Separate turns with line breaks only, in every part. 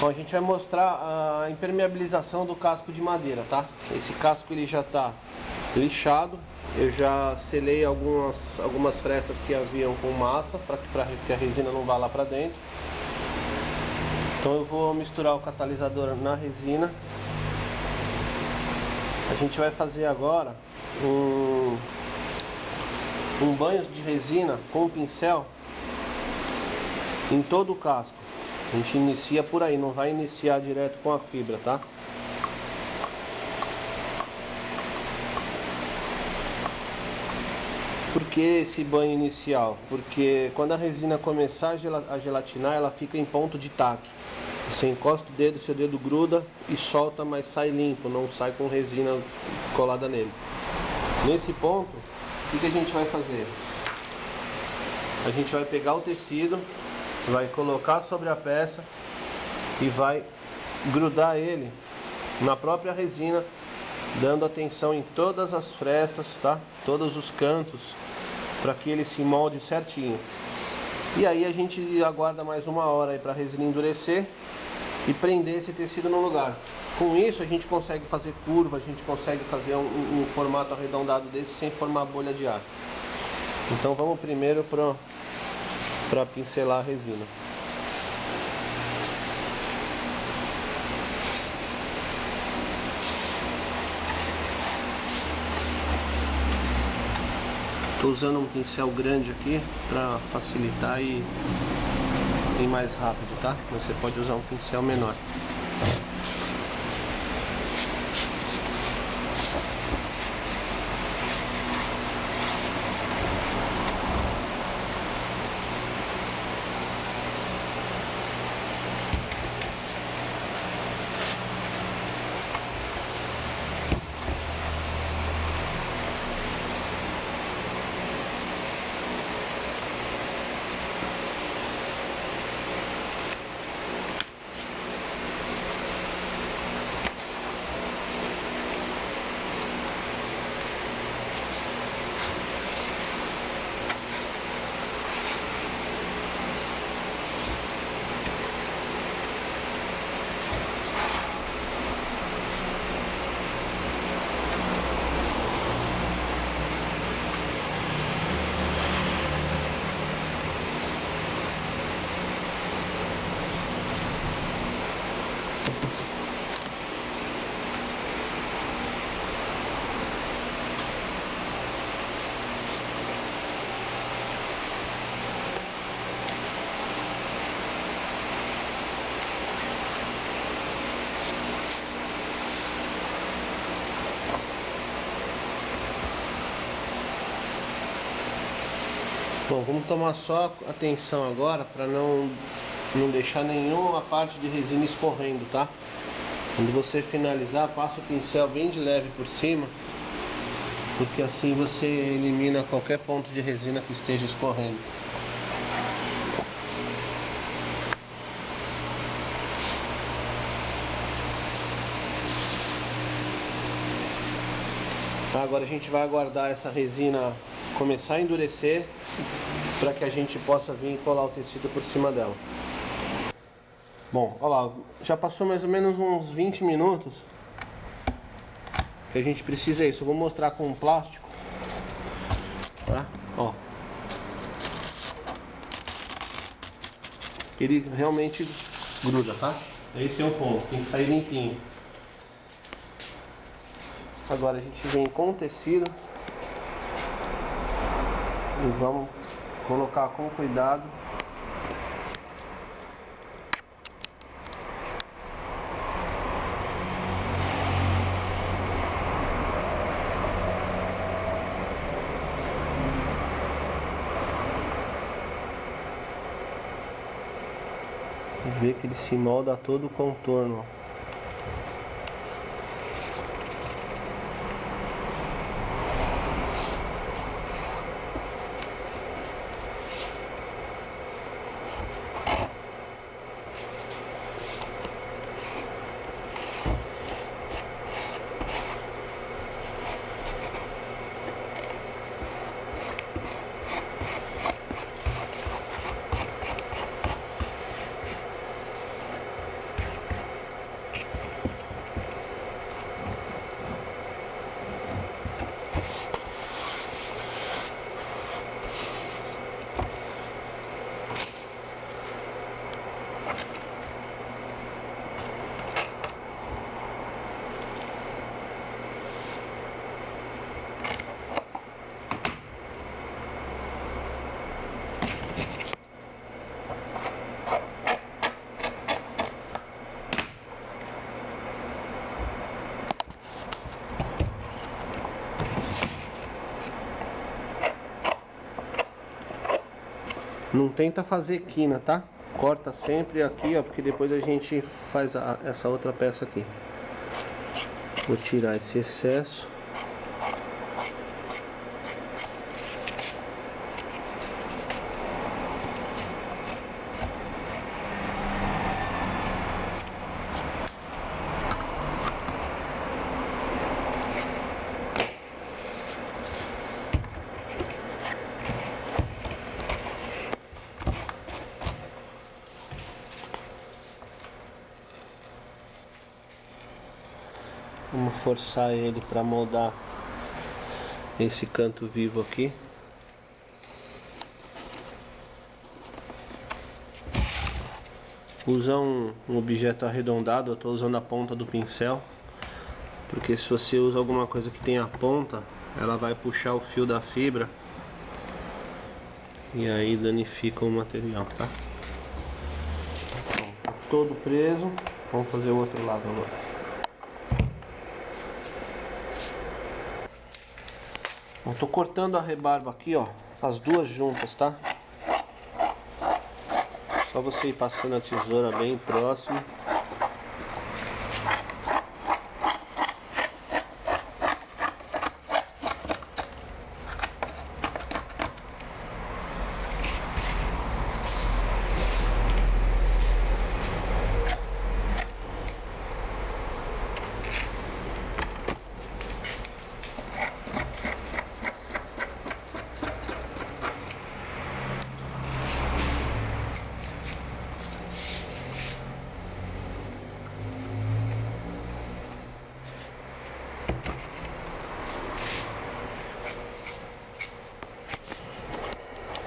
Bom, a gente vai mostrar a impermeabilização do casco de madeira, tá? Esse casco ele já está lixado, eu já selei algumas, algumas frestas que haviam com massa para que a resina não vá lá para dentro. Então eu vou misturar o catalisador na resina. A gente vai fazer agora um, um banho de resina com pincel em todo o casco. A gente inicia por aí, não vai iniciar direto com a fibra, tá? Por que esse banho inicial? Porque quando a resina começar a gelatinar, ela fica em ponto de taque. Você encosta o dedo, seu dedo gruda e solta, mas sai limpo, não sai com resina colada nele. Nesse ponto, o que a gente vai fazer? A gente vai pegar o tecido, vai colocar sobre a peça e vai grudar ele na própria resina, dando atenção em todas as frestas, tá? Todos os cantos, para que ele se molde certinho. E aí a gente aguarda mais uma hora para a resina endurecer e prender esse tecido no lugar. Com isso a gente consegue fazer curva, a gente consegue fazer um, um formato arredondado desse sem formar bolha de ar. Então vamos primeiro para para pincelar a resina. Estou usando um pincel grande aqui para facilitar e ir mais rápido, tá? Você pode usar um pincel menor. Bom, vamos tomar só atenção agora para não, não deixar nenhuma parte de resina escorrendo, tá? Quando você finalizar, passa o pincel bem de leve por cima, porque assim você elimina qualquer ponto de resina que esteja escorrendo. Agora a gente vai aguardar essa resina começar a endurecer para que a gente possa vir colar o tecido por cima dela. Bom, olha lá, já passou mais ou menos uns 20 minutos que a gente precisa isso. Eu vou mostrar com um plástico, tá? Ó. Ele realmente gruda, tá? Esse é o ponto, tem que sair limpinho. Agora a gente vem com o tecido e vamos colocar com cuidado. Ver que ele se molda todo o contorno Não tenta fazer quina, tá? Corta sempre aqui, ó, porque depois a gente faz a, essa outra peça aqui. Vou tirar esse excesso. Forçar ele para moldar esse canto vivo aqui. Usa um, um objeto arredondado, eu estou usando a ponta do pincel, porque se você usa alguma coisa que tem a ponta, ela vai puxar o fio da fibra e aí danifica o material, tá? Bom, tá todo preso, vamos fazer o outro lado agora. Eu tô cortando a rebarba aqui, ó, as duas juntas, tá? Só você ir passando a tesoura bem próximo.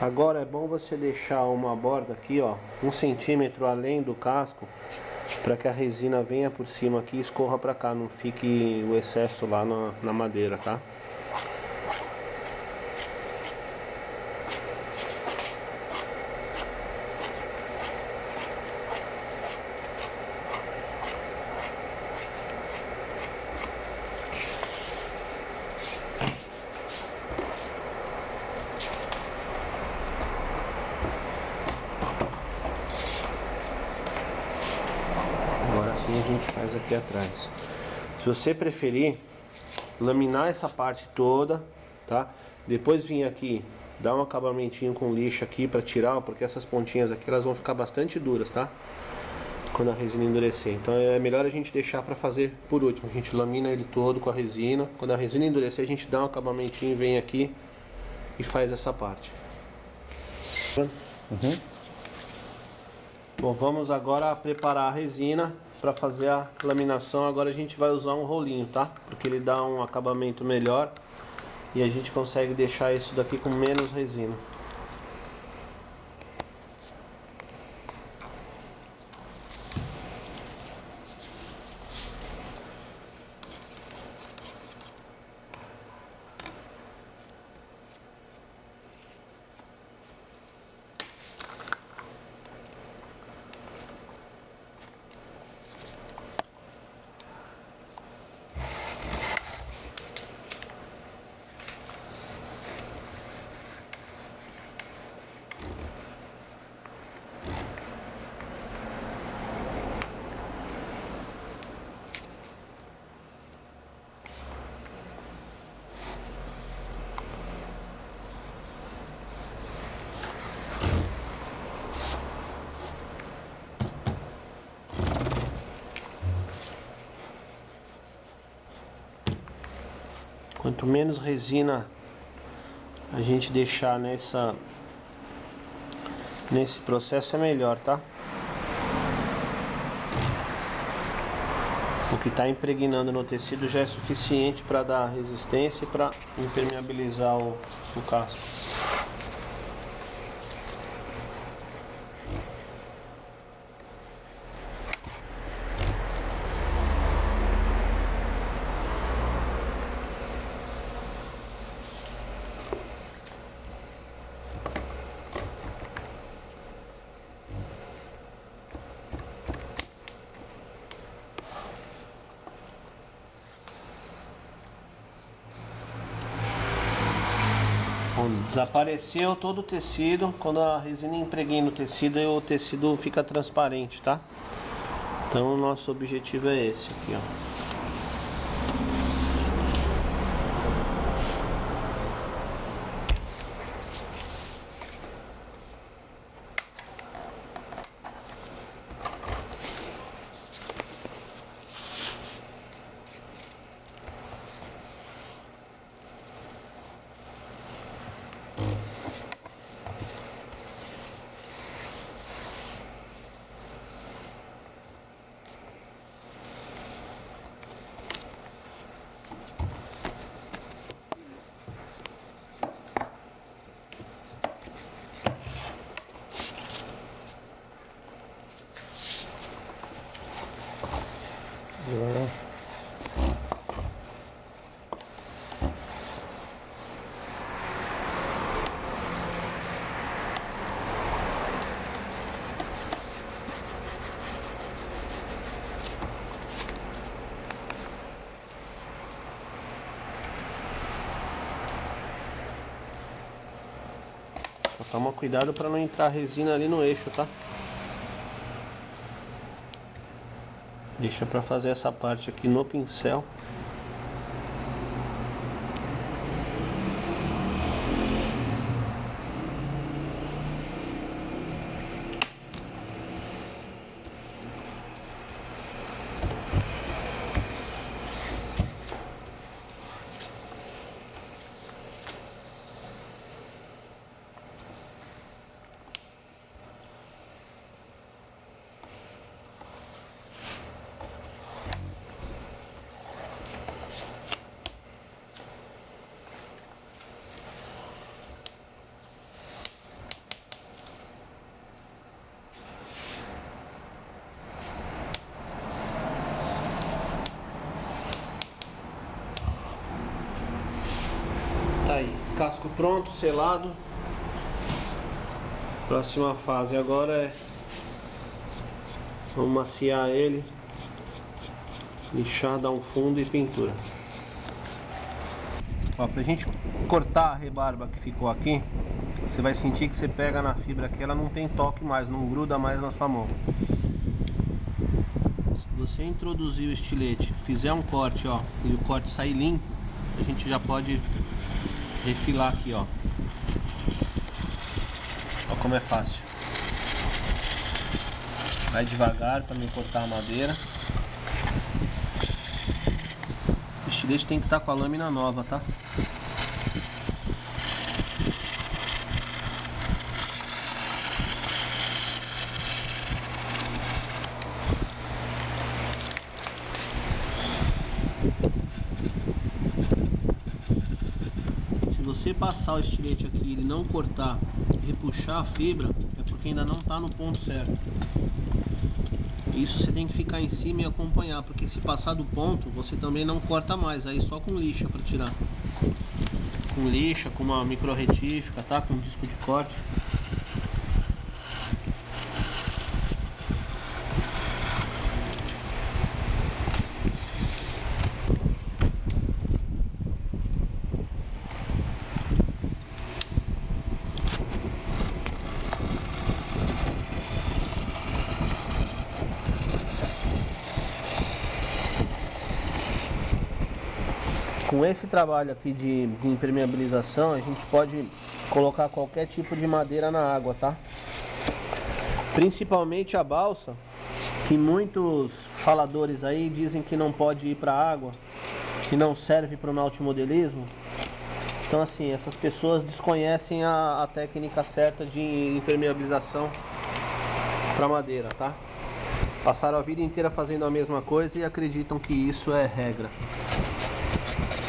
Agora é bom você deixar uma borda aqui, ó, um centímetro além do casco, para que a resina venha por cima aqui e escorra para cá, não fique o excesso lá na, na madeira, tá? assim a gente faz aqui atrás. Se você preferir, laminar essa parte toda, tá? Depois vir aqui, dar um acabamentinho com lixa aqui para tirar, porque essas pontinhas aqui elas vão ficar bastante duras, tá? Quando a resina endurecer. Então é melhor a gente deixar para fazer por último. A gente lamina ele todo com a resina. Quando a resina endurecer, a gente dá um acabamentinho, vem aqui e faz essa parte. Uhum. Bom, vamos agora preparar a resina para fazer a laminação agora a gente vai usar um rolinho, tá? Porque ele dá um acabamento melhor e a gente consegue deixar isso daqui com menos resina. Quanto menos resina a gente deixar nessa nesse processo é melhor, tá? O que está impregnando no tecido já é suficiente para dar resistência e para impermeabilizar o, o casco. Desapareceu todo o tecido. Quando a resina impregna no tecido, o tecido fica transparente, tá? Então o nosso objetivo é esse aqui, ó. Mm-hmm. Toma cuidado para não entrar resina ali no eixo, tá? Deixa para fazer essa parte aqui no pincel. Tá aí, casco pronto, selado. Próxima fase agora é vamos maciar ele, lixar, dar um fundo e pintura. Ó, pra gente cortar a rebarba que ficou aqui, você vai sentir que você pega na fibra aqui, ela não tem toque mais, não gruda mais na sua mão. Se você introduzir o estilete, fizer um corte, ó, e o corte sair limpo, a gente já pode refilar aqui, ó. Ó como é fácil. Vai devagar para não cortar a madeira. O estilete tem que estar tá com a lâmina nova, tá? Você passar o estilete aqui ele não cortar repuxar a fibra, é porque ainda não está no ponto certo. Isso você tem que ficar em cima e acompanhar, porque se passar do ponto, você também não corta mais, aí só com lixa para tirar. Com lixa, com uma micro retífica, tá? Com um disco de corte. Com esse trabalho aqui de, de impermeabilização, a gente pode colocar qualquer tipo de madeira na água, tá? Principalmente a balsa, que muitos faladores aí dizem que não pode ir para água, que não serve para o nautimodelismo. Então assim, essas pessoas desconhecem a, a técnica certa de impermeabilização para madeira, tá? Passaram a vida inteira fazendo a mesma coisa e acreditam que isso é regra.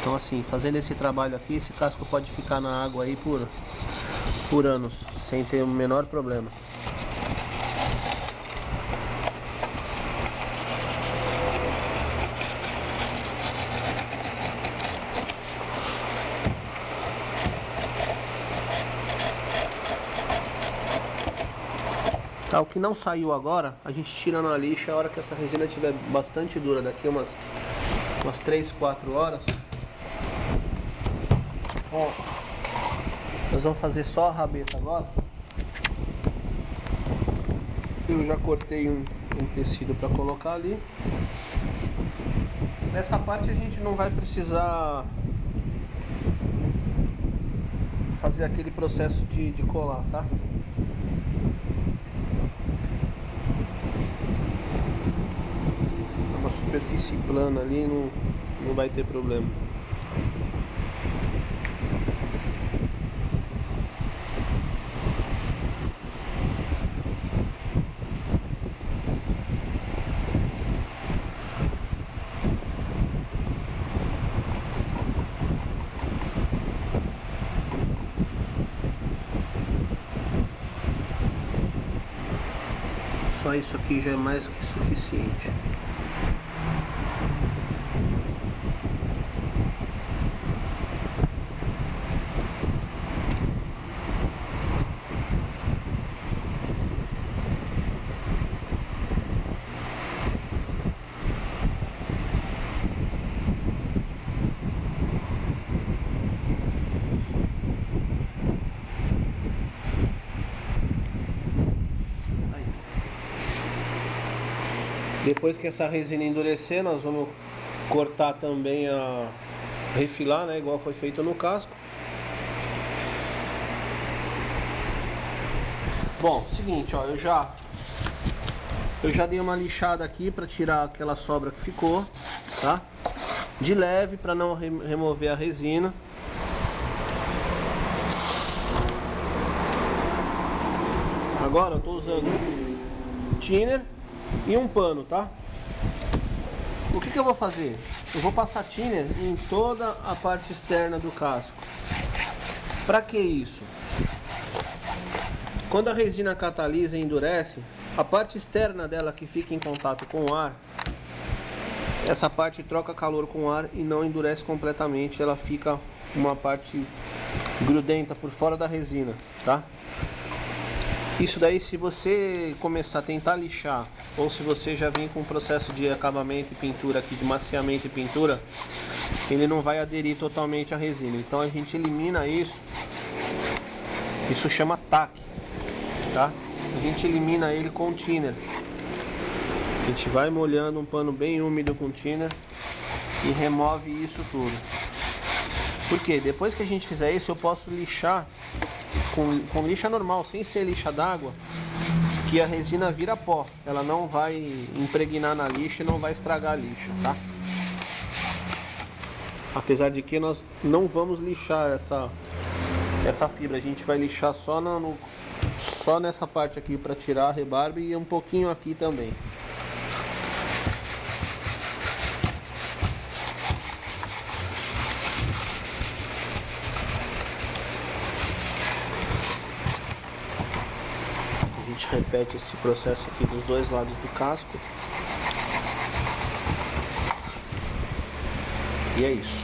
Então assim, fazendo esse trabalho aqui, esse casco pode ficar na água aí por, por anos, sem ter o menor problema. Tá, o que não saiu agora, a gente tira na lixa a hora que essa resina estiver bastante dura, daqui umas, umas 3, 4 horas. Ó. Nós vamos fazer só a rabeta agora. Eu já cortei um, um tecido para colocar ali. Nessa parte a gente não vai precisar fazer aquele processo de, de colar, tá? Uma superfície plana ali não, não vai ter problema. Só isso aqui já é mais que suficiente. Depois que essa resina endurecer, nós vamos cortar também a refilar, né, igual foi feito no casco. Bom, seguinte, ó, eu já eu já dei uma lixada aqui para tirar aquela sobra que ficou, tá? De leve para não re remover a resina. Agora eu tô usando thinner e um pano, tá? O que, que eu vou fazer? Eu vou passar thinner em toda a parte externa do casco. Para que isso? Quando a resina catalisa e endurece, a parte externa dela que fica em contato com o ar, essa parte troca calor com o ar e não endurece completamente, ela fica uma parte grudenta por fora da resina, tá? Isso daí se você começar a tentar lixar ou se você já vem com um processo de acabamento e pintura aqui, de maciamento e pintura, ele não vai aderir totalmente à resina. Então a gente elimina isso. Isso chama taque, tá? A gente elimina ele com thinner. A gente vai molhando um pano bem úmido com thinner e remove isso tudo. Porque depois que a gente fizer isso, eu posso lixar com, com lixa normal, sem ser lixa d'água, que a resina vira pó. Ela não vai impregnar na lixa e não vai estragar a lixa, tá? Apesar de que nós não vamos lixar essa, essa fibra, a gente vai lixar só, no, só nessa parte aqui para tirar a rebarba e um pouquinho aqui também. Repete esse processo aqui dos dois lados do casco. E é isso.